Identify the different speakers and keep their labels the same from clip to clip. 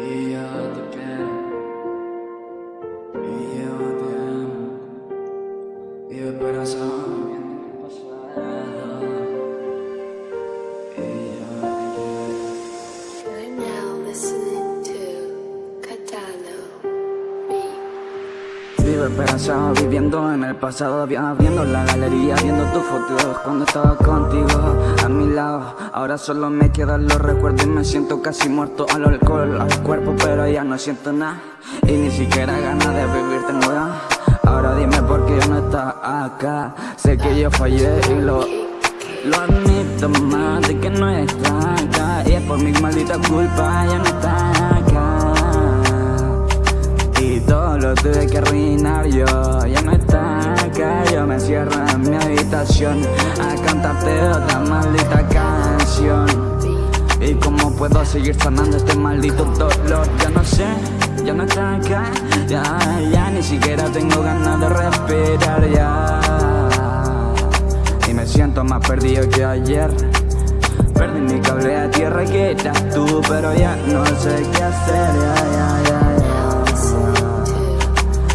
Speaker 1: Y yo te quiero. Y yo te amo. Y viviendo en el pasado. Y yo te quiero.
Speaker 2: You're now listening to Catano Beat.
Speaker 1: Vivo esperanzado viviendo en el pasado Viendo la galería, viendo tus fotos Cuando estaba contigo mi Ahora solo me quedan los recuerdos Y me siento casi muerto al alcohol, al cuerpo Pero ya no siento nada. Y ni siquiera ganas de vivir tengo ya Ahora dime por qué no estás acá. Sé que yo fallé y lo... Lo admito más de que no está acá. Y es por mi maldita culpa ya no está acá. Y todo lo tuve que arruinar yo A cantarte otra maldita canción. Y cómo puedo seguir sanando este maldito dolor Ya no sé, ya no está acá Ya, ya ni siquiera tengo ganas de respirar ya. Y me siento más perdido que ayer. Perdí mi cable a tierra que eras tú Pero ya no sé qué hacer, ya, ya, ya,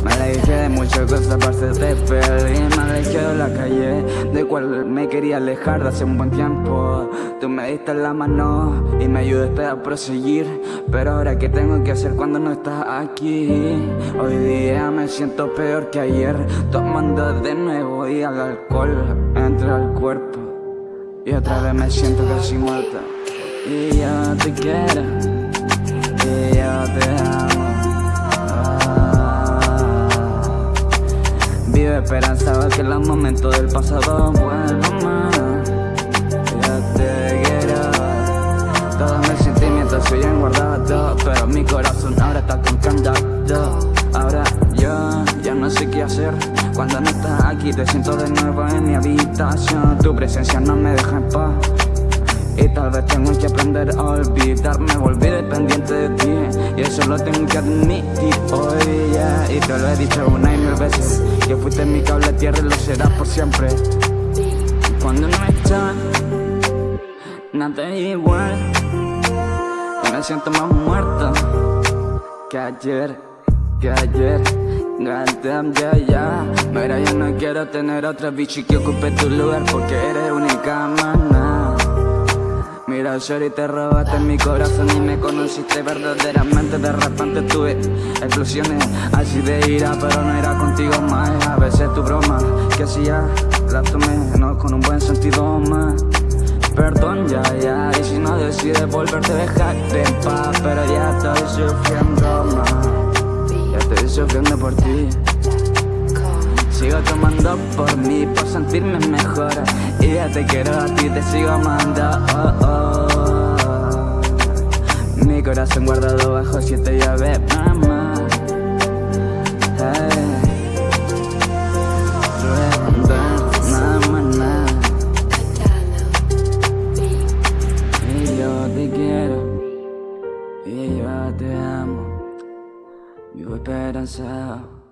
Speaker 1: me alejé de muchas cosas para hacerte feliz la calle de cual me quería alejar de hace un buen tiempo. Tú me diste la mano y me ayudaste a proseguir Pero ahora qué tengo que hacer cuando no estás aquí Hoy día me siento peor que ayer Tomando de nuevo y al alcohol entra al cuerpo. Y otra vez me siento casi muerta. Y yo te quiero Y yo te amo Vive esperanzado que los momentos del pasado. Vuelvan más. Yo te quiero. Todos mis sentimientos siguen guardados Pero mi corazón ahora está con candado. Ahora yo ya no sé qué hacer. Cuando no estás aquí te siento de nuevo en mi habitación. Tu presencia no me deja en paz. Y tal vez tengo que aprender a olvidarme Volví dependiente de ti eso lo tengo que admitir hoy ya Y te lo he dicho una y mil veces Que fuiste mi cable tierra y lo serás por siempre. Cuando no estás Nada igual. Y me siento más muerto Que ayer Que ayer Goddamn, ya, ya Mira, yo no quiero tener otra bichi que ocupe tu lugar Porque eres única, mana Mira, Shorty, te robaste mi corazón y me conociste verdaderamente. De repente tuve explosiones así de ira Pero no era contigo más. A veces tu broma que hacía la tomé no con un buen sentido más. Perdón, ya, ya Y si no decides volverte, dejarte en paz Pero ya estoy sufriendo más. Ya estoy sufriendo por ti Sigo tomando por mí, por sentirme mejor. Y ya te quiero a ti, te sigo amando oh, oh. Mi corazón guardado bajo siete llaves, mamá. Hey. Y yo te quiero. Y yo te amo, vivo esperanzado.